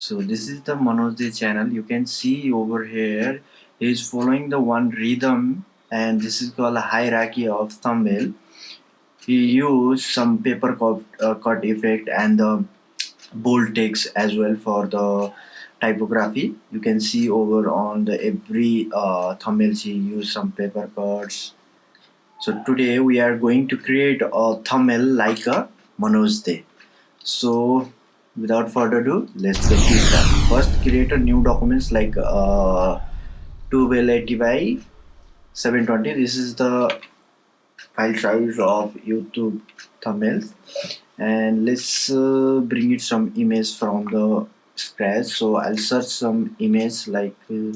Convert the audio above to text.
so this is the Manoj channel. You can see over here he is following the one rhythm and this is called a hierarchy of thumbnail. He used some paper cut, uh, cut effect and the bold text as well for the typography. You can see over on the every uh, thumbnails he used some paper cuts. So today we are going to create a thumbnail like a Manoj Dey so without further ado let's get first create a new documents like uh, 1280 by 720 this is the file size of youtube thumbnails. And let's uh, bring it some image from the scratch. So i'll search some image like uh,